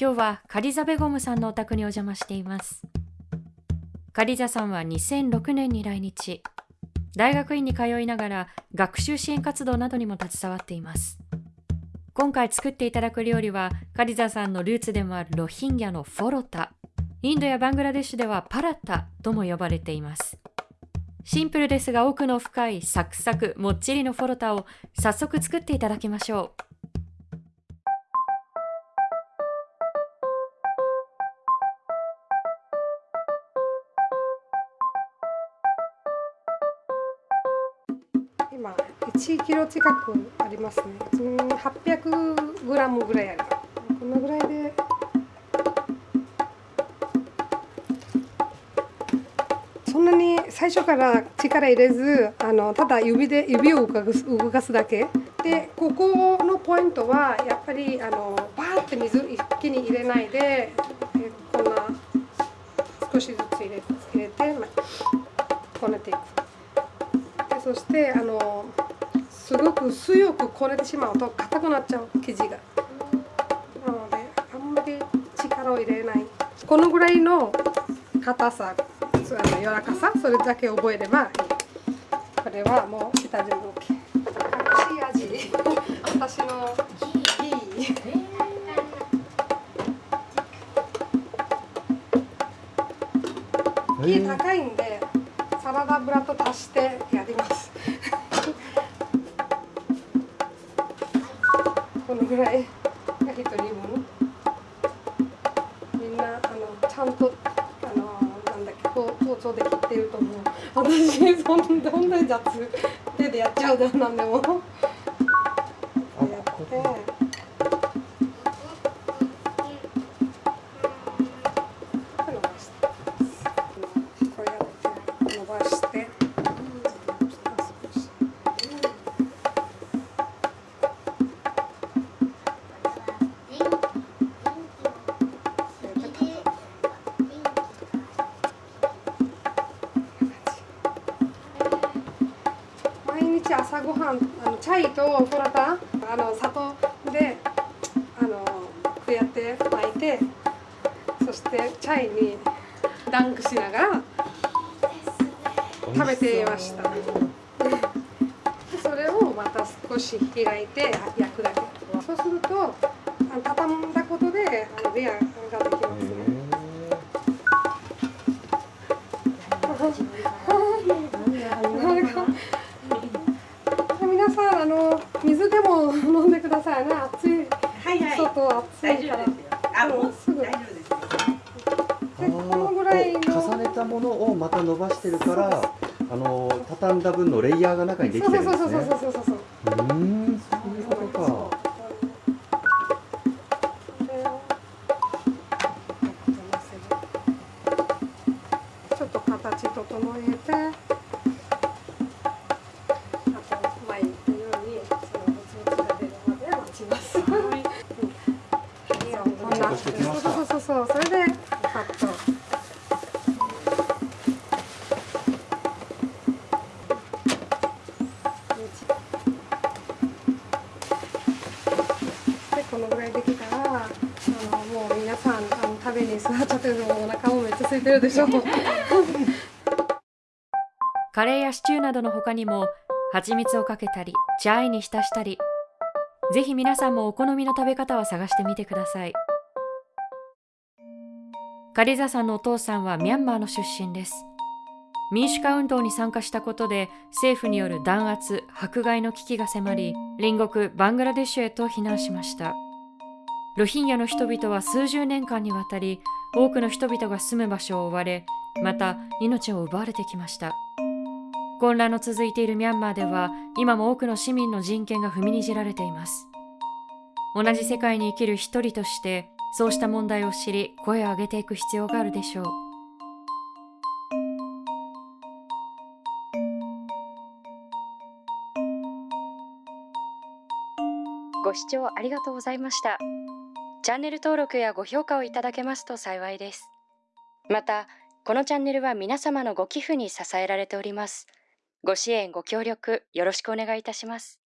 今日はカリザ・ベゴムさんのお宅にお邪魔しています。カリザさんは2006年に来日。大学院に通いながら学習支援活動などにも携わっています。今回作っていただく料理はカリザさんのルーツでもあるロヒンギャのフォロタ。インドやバングラデシュではパラッタとも呼ばれています。シンプルですが奥の深いサクサクもっちりのフォロタを早速作っていただきましょう。1キロ近くありますね。うん800グラムぐらいあるこのぐらいで。そんなに最初から力入れずあのただ指で指を動かす動かすだけ。でここのポイントはやっぱりあのバーって水一気に入れないでえこんな少しずつ入れ入れてこねていく。でそしてあのすごく強くこねてしまうと硬くなっちゃう生地が。なのであんまり力を入れない。このぐらいの硬さあの柔らかさそれだけ覚えればいい。これはもう下準備 OK 隠し味。私のいい。木高いんでサラダ油と足してやりますこのぐらいが一人分。みんなあのちゃんとあのなんだっけ包包丁で切ってると思う。私そんな本当に雑手でやっちゃうだなんでもやって日朝ごはんあのチャイとフォラタあの砂糖であのこうやって巻いてそしてチャイにダンクしながら食べていました。でそれをまた少し開いて焼くだけ。そうすると畳んだことであのレア飲んでくださいね。暑い。はいはい。外暑いから。大丈夫ですよ。あ、もうすぐ。大丈夫です。このぐらいの重ねたものをまた伸ばしてるからあの畳んだ分のレイヤーが中にできそうてるんですそうそうそうねそうそうそううーんそういうことかちょっと形整えてに座っちゃってるのお腹もめっちゃ空いてるでしょ。カレーやシチューなどの他にも蜂蜜をかけたりチャイに浸したりぜひ皆さんもお好みの食べ方を探してみてください。カリザさんのお父さんはミャンマーの出身です。民主化運動に参加したことで政府による弾圧迫害の危機が迫り隣国バングラデシュへと避難しました。ロヒンギャの人々は数十年間にわたり多くの人々が住む場所を追われまた命を奪われてきました。混乱の続いているミャンマーでは今も多くの市民の人権が踏みにじられています。同じ世界に生きる一人としてそうした問題を知り声を上げていく必要があるでしょう。ご視聴ありがとうございました。チャンネル登録やご評価をいただけますと幸いです。またこのチャンネルは皆様のご寄付に支えられております。ご支援ご協力よろしくお願いいたします。